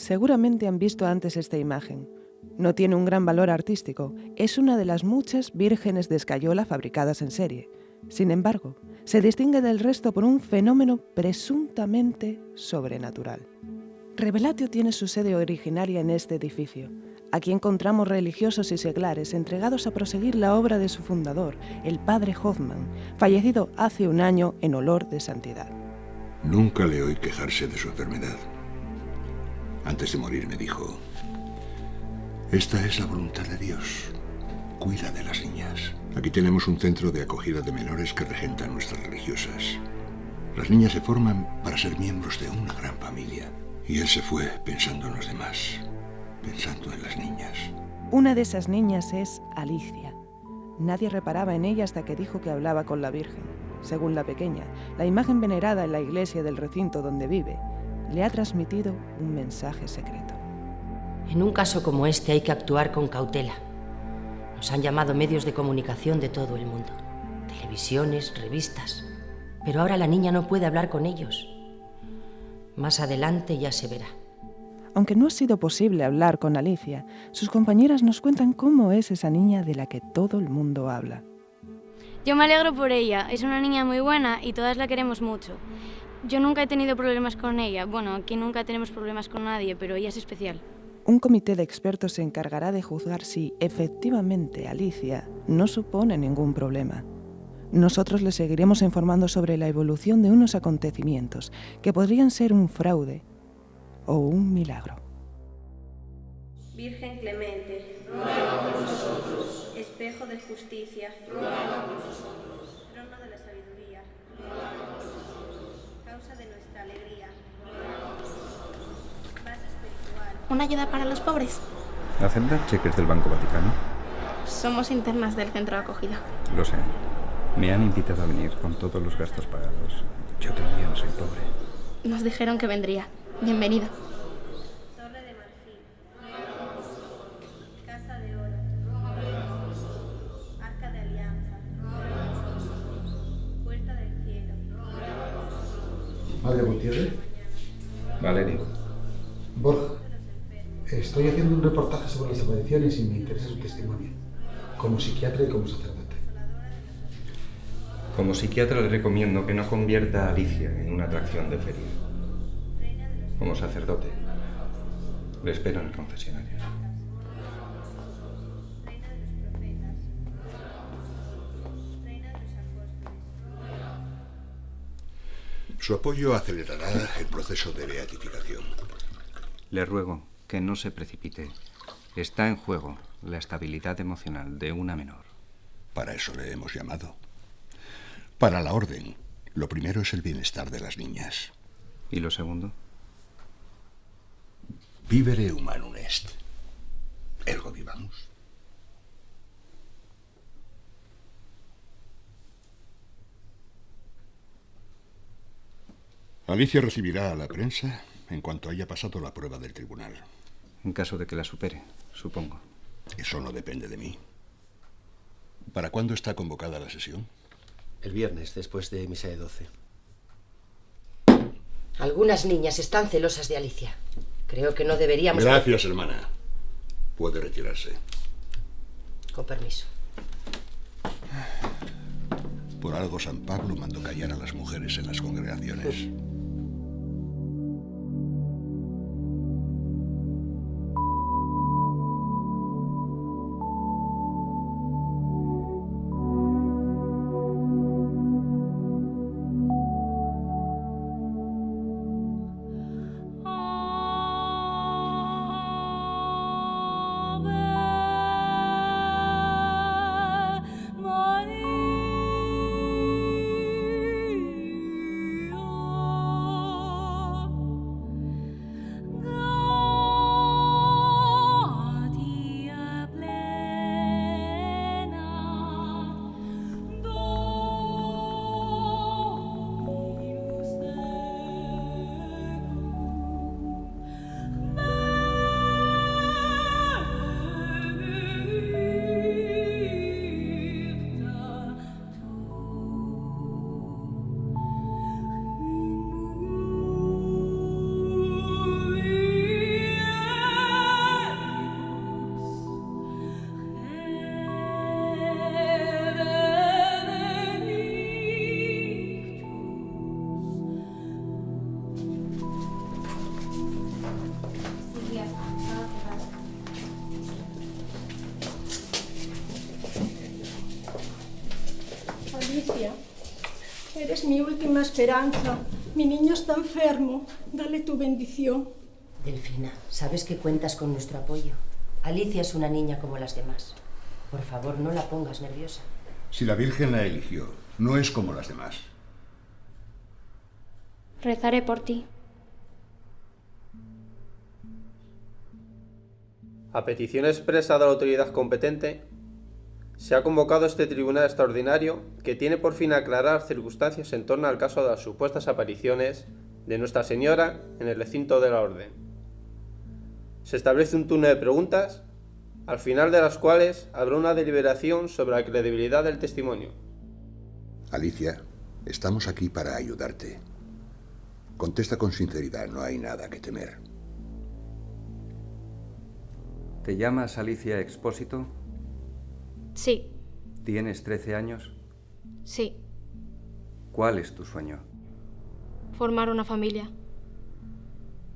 Seguramente han visto antes esta imagen. No tiene un gran valor artístico, es una de las muchas vírgenes de escayola fabricadas en serie. Sin embargo, se distingue del resto por un fenómeno presuntamente sobrenatural. Revelatio tiene su sede originaria en este edificio. Aquí encontramos religiosos y seglares entregados a proseguir la obra de su fundador, el padre Hoffman, fallecido hace un año en olor de santidad. Nunca le oí quejarse de su enfermedad. Antes de morir me dijo, esta es la voluntad de Dios. Cuida de las niñas. Aquí tenemos un centro de acogida de menores que regentan nuestras religiosas. Las niñas se forman para ser miembros de una gran familia. Y él se fue pensando en los demás, pensando en las niñas. Una de esas niñas es Alicia. Nadie reparaba en ella hasta que dijo que hablaba con la Virgen. Según la pequeña, la imagen venerada en la iglesia del recinto donde vive le ha transmitido un mensaje secreto. En un caso como este hay que actuar con cautela. Nos han llamado medios de comunicación de todo el mundo, televisiones, revistas. Pero ahora la niña no puede hablar con ellos. Más adelante ya se verá. Aunque no ha sido posible hablar con Alicia, sus compañeras nos cuentan cómo es esa niña de la que todo el mundo habla. Yo me alegro por ella, es una niña muy buena y todas la queremos mucho. Yo nunca he tenido problemas con ella, bueno, aquí nunca tenemos problemas con nadie, pero ella es especial. Un comité de expertos se encargará de juzgar si efectivamente Alicia no supone ningún problema. Nosotros le seguiremos informando sobre la evolución de unos acontecimientos que podrían ser un fraude o un milagro. Virgen clemente, ruega por nosotros. Espejo de justicia, ruega por nosotros. Trono de la sabiduría, ruega por nosotros. Causa de nuestra alegría, ruega por nosotros. Base espiritual. ¿Una ayuda para los pobres? ¿Aceptan cheques del Banco Vaticano? Somos internas del centro de acogida. Lo sé. Me han invitado a venir con todos los gastos pagados. Yo también soy pobre. Nos dijeron que vendría. Bienvenido. Torre de marfil. Casa de oro, Arca de alianza, Puerta del cielo, Madre Gutiérrez, Valerio. Estoy haciendo un reportaje sobre las apariciones y me interesa su testimonio, como psiquiatra y como sacerdote. Como psiquiatra le recomiendo que no convierta a Alicia en una atracción de feria. Como sacerdote, le espero en el confesionario. Su apoyo acelerará el proceso de beatificación. Le ruego que no se precipite. Está en juego la estabilidad emocional de una menor. Para eso le hemos llamado. Para la orden, lo primero es el bienestar de las niñas. ¿Y lo segundo? Vivere humanum est. Ergo vivamos. Alicia recibirá a la prensa en cuanto haya pasado la prueba del tribunal. En caso de que la supere, supongo. Eso no depende de mí. ¿Para cuándo está convocada la sesión? El viernes, después de misa de 12. Algunas niñas están celosas de Alicia. Creo que no deberíamos... Gracias, hermana. Puede retirarse. Con permiso. Por algo San Pablo mandó callar a las mujeres en las congregaciones. Alicia, eres mi última esperanza. Mi niño está enfermo. Dale tu bendición. Delfina, sabes que cuentas con nuestro apoyo. Alicia es una niña como las demás. Por favor, no la pongas nerviosa. Si la Virgen la eligió, no es como las demás. Rezaré por ti. A petición expresa de la autoridad competente, se ha convocado este tribunal extraordinario que tiene por fin aclarar circunstancias en torno al caso de las supuestas apariciones de Nuestra Señora en el recinto de la Orden. Se establece un turno de preguntas, al final de las cuales habrá una deliberación sobre la credibilidad del testimonio. Alicia, estamos aquí para ayudarte. Contesta con sinceridad, no hay nada que temer. ¿Te llamas Alicia Expósito? Sí, ¿Tienes 13 años? sí. ¿Cuál es tu sueño? Formar una familia.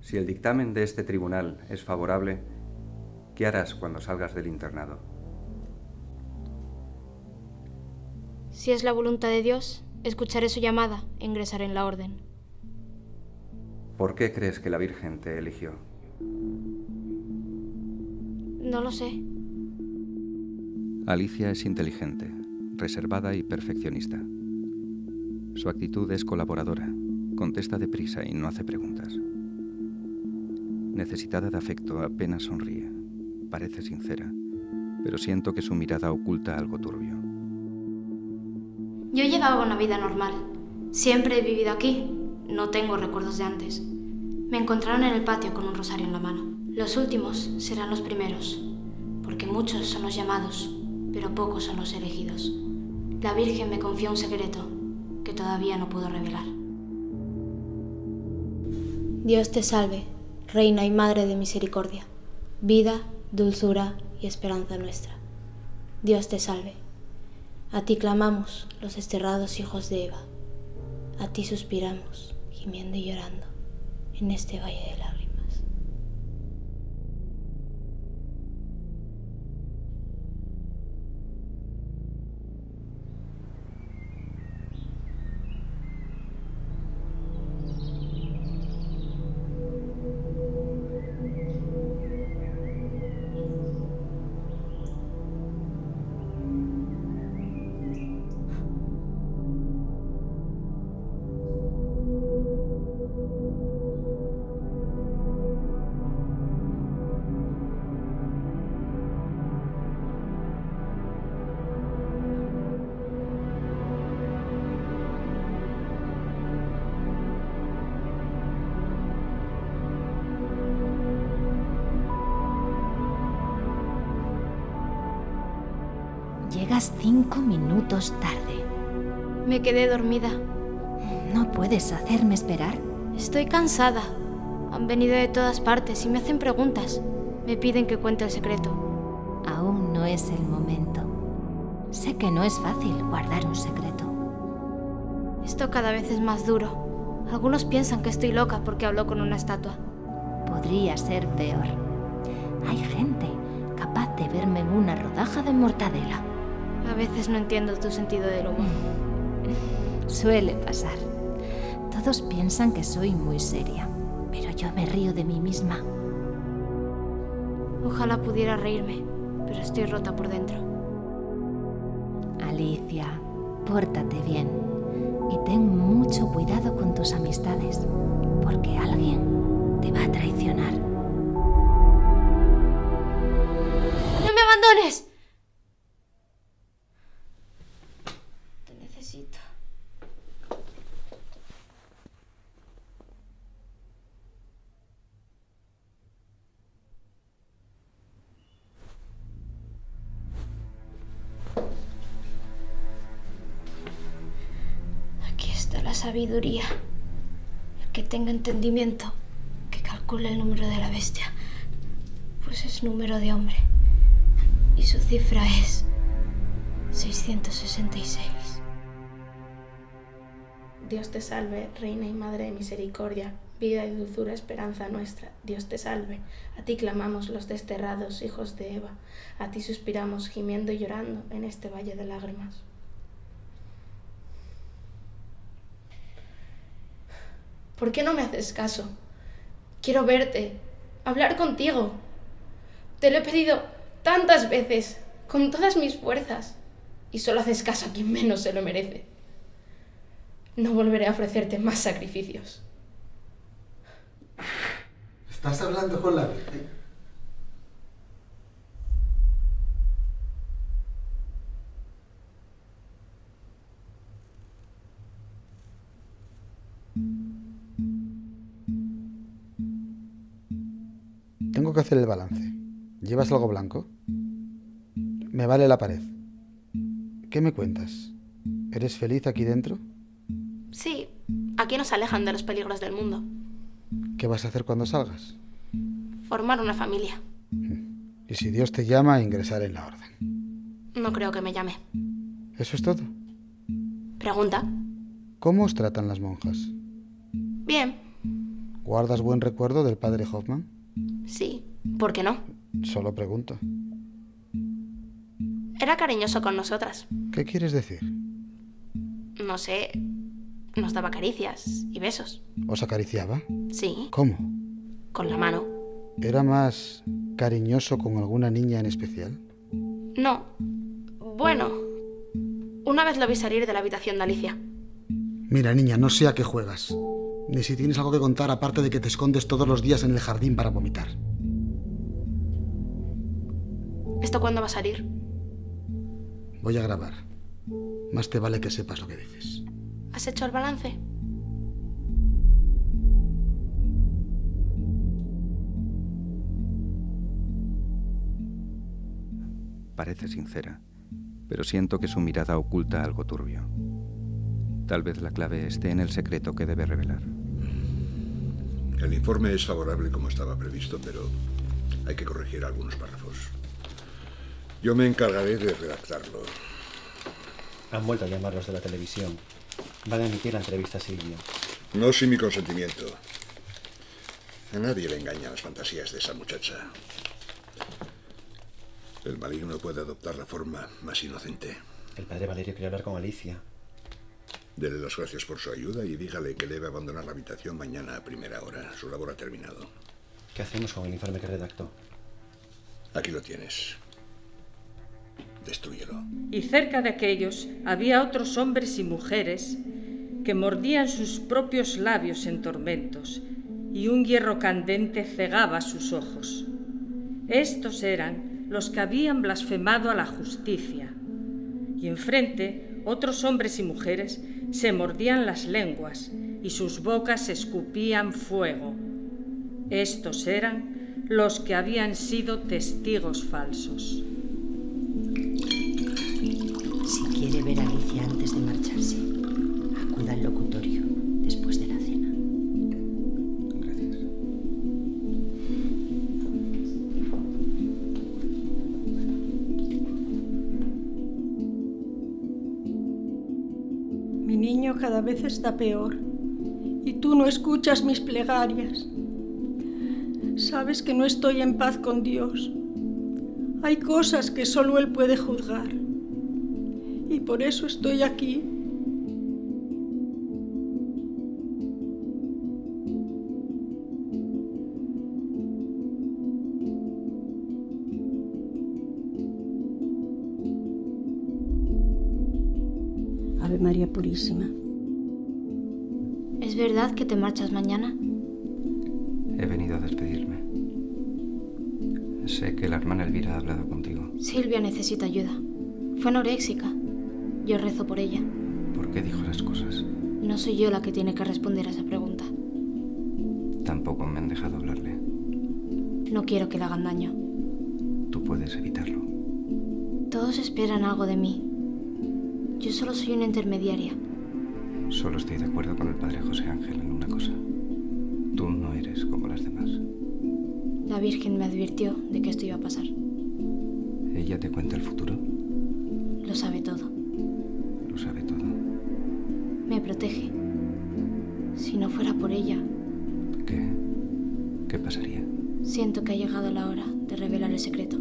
Si el dictamen de este tribunal es favorable, ¿qué harás cuando salgas del internado? Si es la voluntad de Dios, escucharé su llamada e ingresaré en la orden. ¿Por qué crees que la Virgen te eligió? No lo sé. Alicia es inteligente, reservada y perfeccionista. Su actitud es colaboradora, contesta deprisa y no hace preguntas. Necesitada de afecto, apenas sonríe. Parece sincera, pero siento que su mirada oculta algo turbio. Yo llevaba una vida normal. Siempre he vivido aquí. No tengo recuerdos de antes. Me encontraron en el patio con un rosario en la mano. Los últimos serán los primeros, porque muchos son los llamados, pero pocos son los elegidos. La Virgen me confió un secreto que todavía no puedo revelar. Dios te salve, Reina y Madre de Misericordia, vida, dulzura y esperanza nuestra. Dios te salve. A ti clamamos, los desterrados hijos de Eva. A ti suspiramos, gimiendo y llorando, en este valle de lágrimas. Llegas cinco minutos tarde. Me quedé dormida. ¿No puedes hacerme esperar? Estoy cansada. Han venido de todas partes y me hacen preguntas. Me piden que cuente el secreto. Aún no es el momento. Sé que no es fácil guardar un secreto. Esto cada vez es más duro. Algunos piensan que estoy loca porque hablo con una estatua. Podría ser peor. Hay gente capaz de verme en una rodaja de mortadela. A veces no entiendo tu sentido del humor. Suele pasar. Todos piensan que soy muy seria, pero yo me río de mí misma. Ojalá pudiera reírme, pero estoy rota por dentro. Alicia, pórtate bien y ten mucho cuidado con tus amistades, porque alguien te va a traicionar. ¡No me abandones! Sabiduría. El que tenga entendimiento, que calcule el número de la bestia, pues es número de hombre. Y su cifra es 666. Dios te salve, Reina y Madre de Misericordia, vida y dulzura, esperanza nuestra. Dios te salve. A ti clamamos los desterrados, hijos de Eva. A ti suspiramos, gimiendo y llorando en este valle de lágrimas. ¿Por qué no me haces caso? Quiero verte, hablar contigo. Te lo he pedido tantas veces, con todas mis fuerzas, y solo haces caso a quien menos se lo merece. No volveré a ofrecerte más sacrificios. Estás hablando con la Virgen. Que hacer el balance. ¿Llevas algo blanco? Me vale la pared. ¿Qué me cuentas? ¿Eres feliz aquí dentro? Sí, aquí nos alejan de los peligros del mundo. ¿Qué vas a hacer cuando salgas? Formar una familia. Y si Dios te llama a ingresar en la orden. No creo que me llame. ¿Eso es todo? Pregunta. ¿Cómo os tratan las monjas? Bien. ¿Guardas buen recuerdo del padre Hoffman? ¿Por qué no? Solo pregunto. Era cariñoso con nosotras. ¿Qué quieres decir? No sé. Nos daba caricias y besos. ¿Os acariciaba? Sí. ¿Cómo? Con la mano. ¿Era más cariñoso con alguna niña en especial? No. Bueno. Una vez lo vi salir de la habitación de Alicia. Mira, niña, no sé a qué juegas. Ni si tienes algo que contar aparte de que te escondes todos los días en el jardín para vomitar. ¿Esto cuándo va a salir? Voy a grabar. Más te vale que sepas lo que dices. ¿Has hecho el balance? Parece sincera, pero siento que su mirada oculta algo turbio. Tal vez la clave esté en el secreto que debe revelar. El informe es favorable como estaba previsto, pero hay que corregir algunos párrafos. Yo me encargaré de redactarlo. Han vuelto a llamarlos de la televisión. Van a emitir la entrevista a Silvio. No sin mi consentimiento. A nadie le engañan las fantasías de esa muchacha. El maligno puede adoptar la forma más inocente. El padre Valerio quiere hablar con Alicia. Dele las gracias por su ayuda y dígale que debe abandonar la habitación mañana a primera hora. Su labor ha terminado. ¿Qué hacemos con el informe que redactó? Aquí lo tienes. Y cerca de aquellos había otros hombres y mujeres que mordían sus propios labios en tormentos, y un hierro candente cegaba sus ojos. Estos eran los que habían blasfemado a la justicia. Y enfrente otros hombres y mujeres se mordían las lenguas y sus bocas escupían fuego. Estos eran los que habían sido testigos falsos. Ver a Alicia antes de marcharse, acuda al locutorio después de la cena. Gracias. Mi niño cada vez está peor y tú no escuchas mis plegarias. Sabes que no estoy en paz con Dios. Hay cosas que solo Él puede juzgar. Por eso estoy aquí. Ave María Purísima. ¿Es verdad que te marchas mañana? He venido a despedirme. Sé que la hermana Elvira ha hablado contigo. Silvia necesita ayuda. Fue anoréxica. Yo rezo por ella. ¿Por qué dijo las cosas? No soy yo la que tiene que responder a esa pregunta. Tampoco me han dejado hablarle. No quiero que le hagan daño. Tú puedes evitarlo. Todos esperan algo de mí. Yo solo soy una intermediaria. Solo estoy de acuerdo con el padre José Ángel en una cosa. Tú no eres como las demás. La Virgen me advirtió de que esto iba a pasar. ¿Ella te cuenta el futuro? Lo sabe todo. Lo sabe todo. Me protege. Si no fuera por ella, ¿Qué? ¿Qué pasaría? siento que ha llegado la hora de revelar el secreto.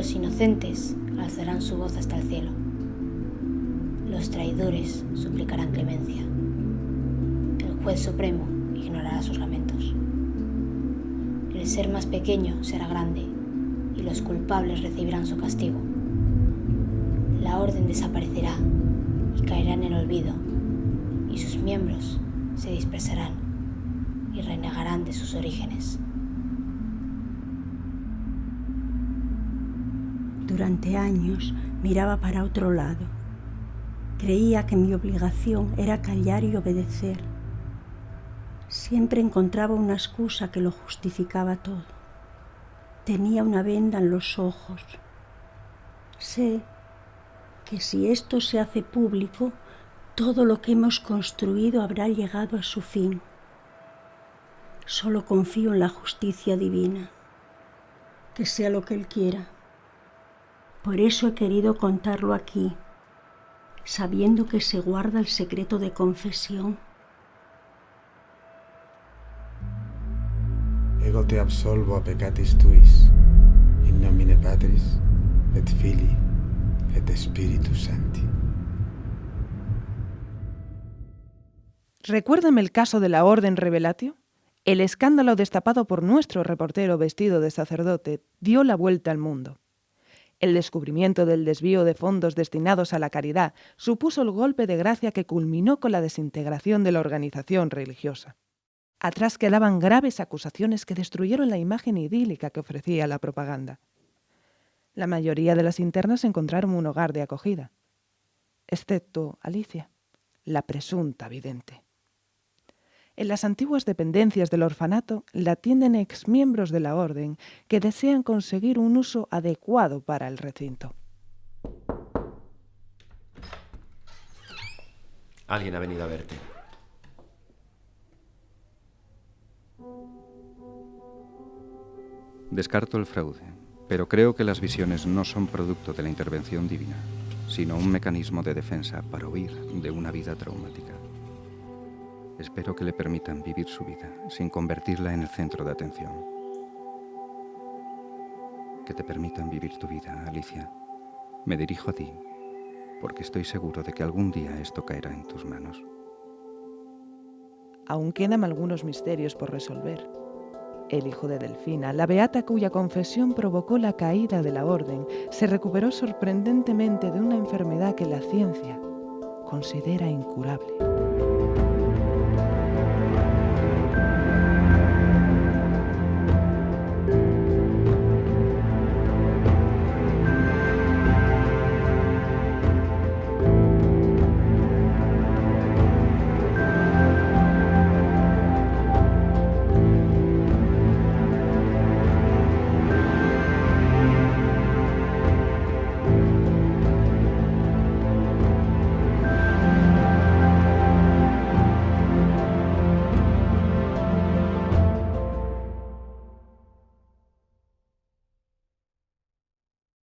Los inocentes alzarán su voz hasta el cielo. Los traidores suplicarán clemencia. El juez supremo ignorará sus lamentos. El ser más pequeño será grande y los culpables recibirán su castigo. La orden desaparecerá y caerá en el olvido y sus miembros se dispersarán y renegarán de sus orígenes. Durante años miraba para otro lado. Creía que mi obligación era callar y obedecer. Siempre encontraba una excusa que lo justificaba todo. Tenía una venda en los ojos. Sé que si esto se hace público, todo lo que hemos construido habrá llegado a su fin. Solo confío en la justicia divina, que sea lo que Él quiera. Por eso he querido contarlo aquí, sabiendo que se guarda el secreto de confesión. Ego te absolvo a peccatis tuis, in nomine Patris, et Filii, et Spiritus Sancti. Recuérdame el caso de la Orden Revelatio. El escándalo destapado por nuestro reportero vestido de sacerdote dio la vuelta al mundo. El descubrimiento del desvío de fondos destinados a la caridad supuso el golpe de gracia que culminó con la desintegración de la organización religiosa. Atrás quedaban graves acusaciones que destruyeron la imagen idílica que ofrecía la propaganda. La mayoría de las internas encontraron un hogar de acogida, excepto Alicia, la presunta vidente. En las antiguas dependencias del orfanato la atienden exmiembros de la orden que desean conseguir un uso adecuado para el recinto. Alguien ha venido a verte. Descarto el fraude, pero creo que las visiones no son producto de la intervención divina, sino un mecanismo de defensa para huir de una vida traumática. Espero que le permitan vivir su vida sin convertirla en el centro de atención. Que te permitan vivir tu vida, Alicia. Me dirijo a ti, porque estoy seguro de que algún día esto caerá en tus manos. Aún quedan algunos misterios por resolver. El hijo de Delfina, la beata cuya confesión provocó la caída de la orden, se recuperó sorprendentemente de una enfermedad que la ciencia considera incurable.